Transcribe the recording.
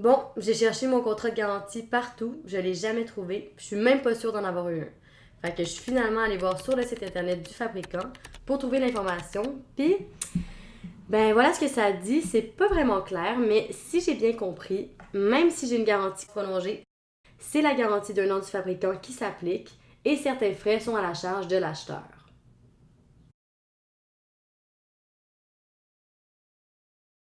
Bon, j'ai cherché mon contrat de garantie partout, je ne l'ai jamais trouvé, je suis même pas sûre d'en avoir eu un. Fait que je suis finalement allée voir sur le site internet du fabricant pour trouver l'information, puis ben voilà ce que ça dit, c'est pas vraiment clair, mais si j'ai bien compris, même si j'ai une garantie prolongée, c'est la garantie d'un an du fabricant qui s'applique et certains frais sont à la charge de l'acheteur.